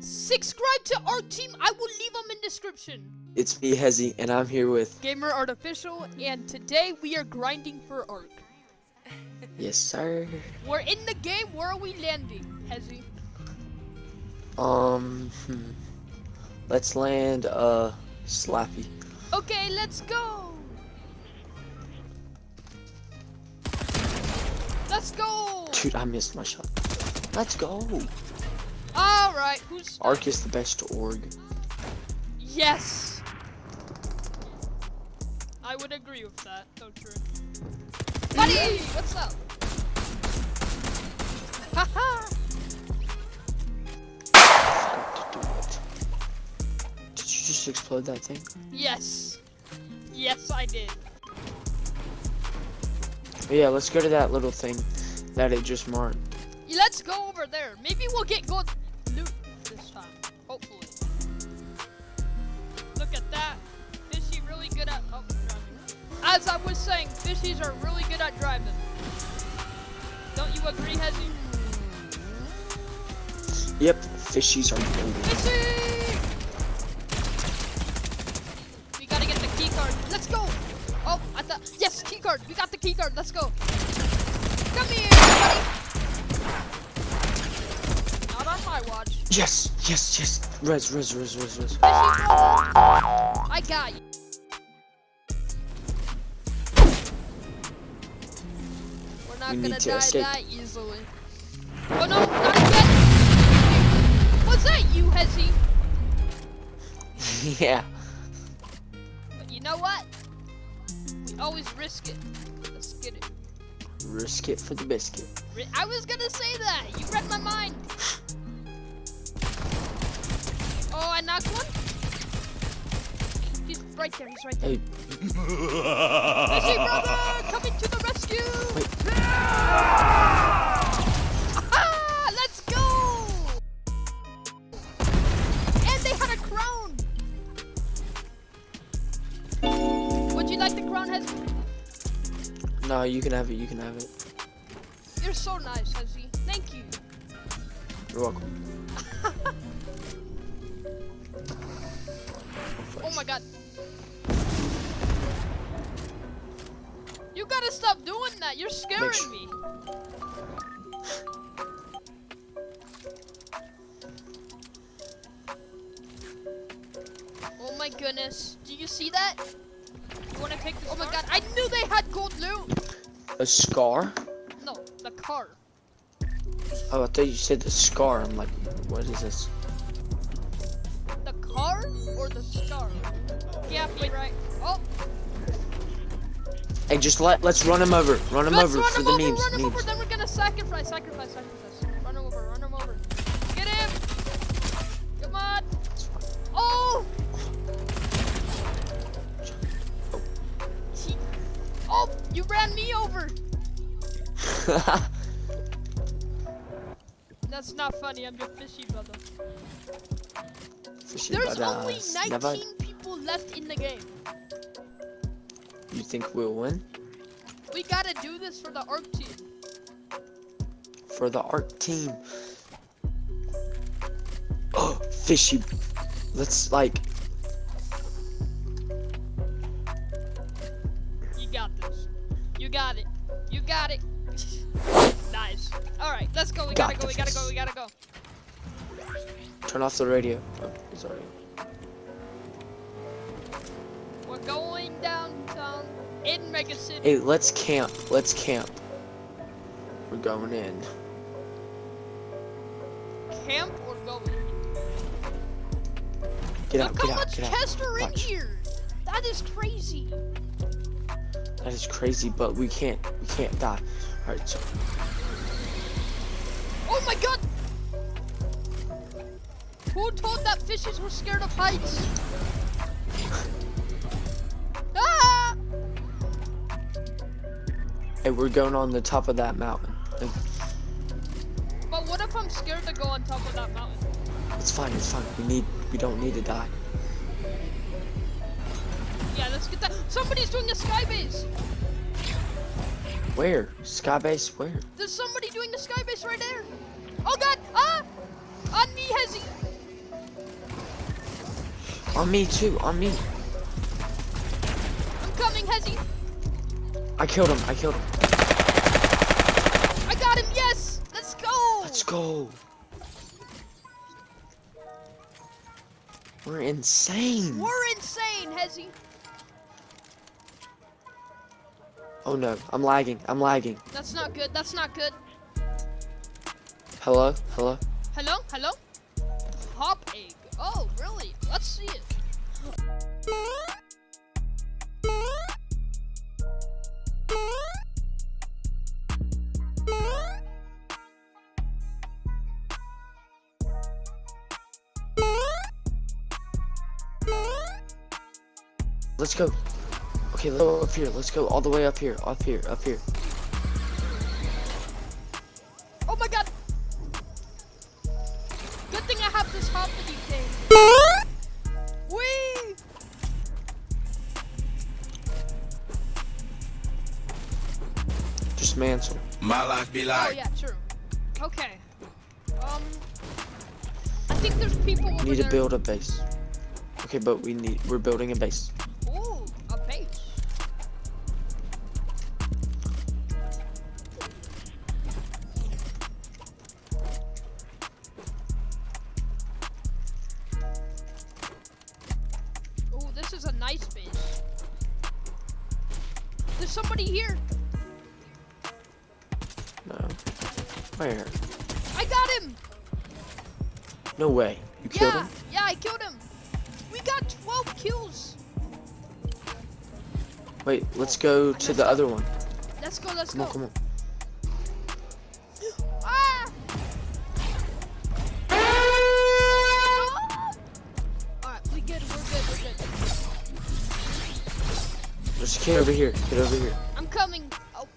Subscribe to our team. I will leave them in description. It's me, Hezzy, and I'm here with. Gamer Artificial, and today we are grinding for Ark. Yes, sir. We're in the game. Where are we landing, Hezzy? Um, hmm. let's land uh Slappy. Okay, let's go. Let's go. Dude, I missed my shot. Let's go. All right, who's Ark is the best org. Yes. I would agree with that. So true. Buddy, what's up? Haha. To do it. Did you just explode that thing? yes. Yes, I did. Yeah, let's go to that little thing that it just marked. Let's go over there. Maybe we'll get good Was saying, fishies are really good at driving. Don't you agree, Hezzy? Yep, fishies are golden. Fishy! We gotta get the key card. Let's go! Oh, I thought yes, key card. We got the key card. Let's go. Come here, buddy. Not on my watch. Yes, yes, yes. Res, res, res, res, res. I got you. Not We gonna need to die escape. that easily. Oh no, not again! Was that you, Hezzy? yeah. But you know what? We always risk it. Let's get it. Risk it for the biscuit. I was gonna say that. You read my mind. Oh, I knocked one. He's right there. He's right there. Hey, you can have it. You can have it. You're so nice, Hezzy. Thank you. You're welcome. Oh my god. You gotta stop doing that. You're scaring su- me. Oh my goodness. Do you see that? You wanna take this? Oh my god, I knew they had gold loot. A scar? No, the car. Oh, I thought you said the scar. I'm like, what is this? The car or the scar? Yeah, wait, right. Oh, Hey, just let let's run him over. Run him let's over run for him the over, memes. run him over, then we're gonna sacrifice, sacrifice, sacrifice. Run him over, run him over. You ran me over! That's not funny, I'm your fishy brother. Fishy There's only 19 Never- people left in the game. You think we'll win? We gotta do this for the ARC team. For the ARC team. Oh, fishy. Let's like. Got it. You got it. nice. Alright, let's go. We Got gotta go. We gotta go. We gotta go. Turn off the radio. Oh, sorry. We're going downtown in Mega City. Hey, let's camp. Let's camp. We're going in. Camp or going? Get out, Look get how out, much get out. are in Watch. here. That is crazy. That is crazy, but we can't, we can't die. Alright, so. Oh my god! Who told that fishes were scared of heights? ah! Hey, we're going on the top of that mountain. Like, But what if I'm scared to go on top of that mountain? It's fine, it's fine. We need, we don't need to die. Yeah, let's get that. Somebody's doing a sky base. Where? Skybase? Where? There's somebody doing the sky base right there. Oh god! Ah! On me, Hezzy! On me too, on me. I'm coming, Hezzy. I killed him, I killed him. I got him. Yes. Let's go. Let's go. We're insane. We're insane, Hezzy. Oh no, I'm lagging, I'm lagging. That's not good. That's not good. Hello, hello. Hello? Hello? Hop egg. Oh, really? Let's see it. Let's go. Okay, let's go up here. Let's go all the way up here, up here, up here. Oh my god! Good thing I have this hop thing. Whee! Just mantle. My life be like. Oh yeah, true. Okay. Um, I think there's people over We need there. to build a base. Okay, but we need we're building a base. Nice base. There's somebody here. No. Where? I got him. No way. You killed yeah, him? yeah, I killed him. We got 12 kills. Wait, let's go to the other one. Let's go, let's Come go. on, come on. A kid over here. Kid over here. I'm coming. Oh.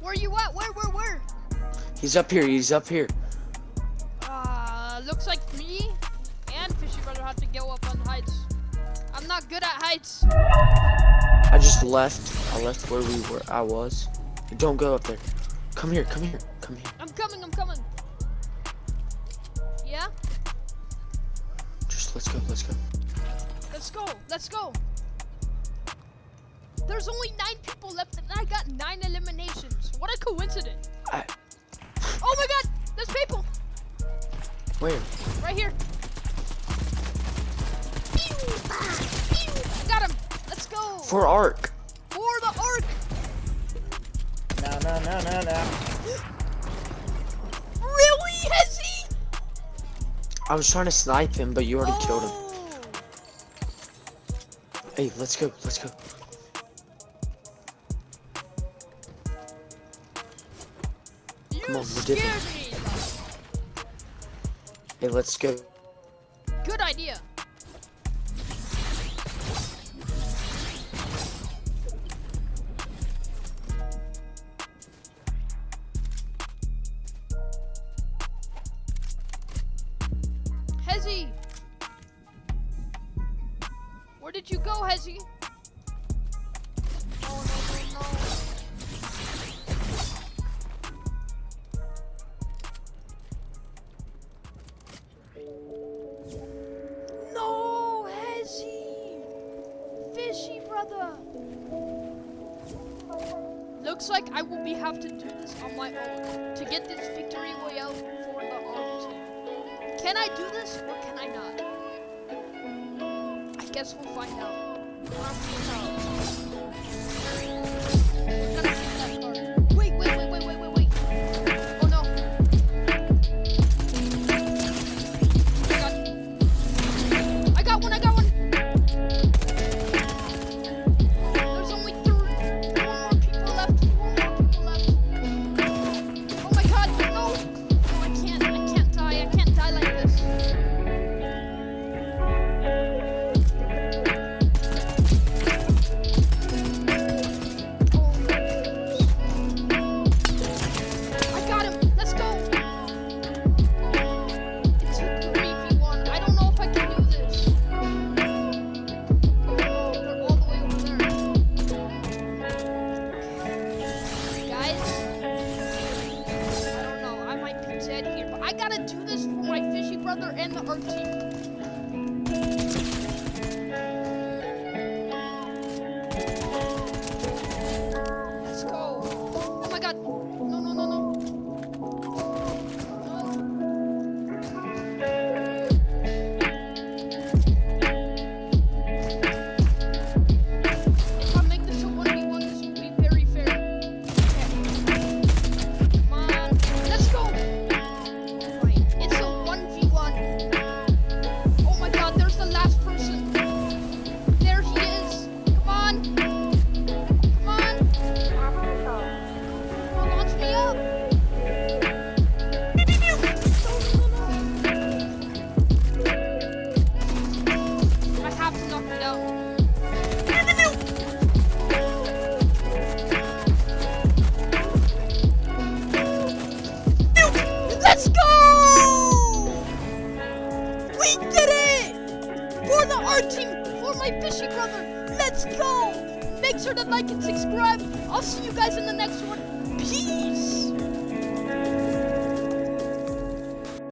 Where you at? Where, where, where? He's up here. He's up here. Uh, looks like me and Fishy Brother have to go up on heights. I'm not good at heights. I just left. I left where we were. I was. Don't go up there. Come here. Come here. Come here. I'm coming, I'm coming. Yeah? Just let's go. Let's go. Let's go, let's go. There's only nine people left and I got nine eliminations. What a coincidence. I, Oh my god, there's people where? right here. Pew, pew. Got him. Let's go. For Ark. For the Ark. No, no, no, no, no. Really, Hezzy? I was trying to snipe him, but you already killed him. Oh. Hey, let's go. Let's go. You Come on, we're scared dipping. me. Hey, let's go. Good idea. Hezzy! You go, Hezzy? No, no, no! Looks like I will be have to do this on my own to get this victory royale for the arm team. Can I do this or can I not? Guess we'll find out. Arm team out. Let's go. Oh my god. No, no, no, no. sure to like, and subscribe. I'll see you guys in the next one.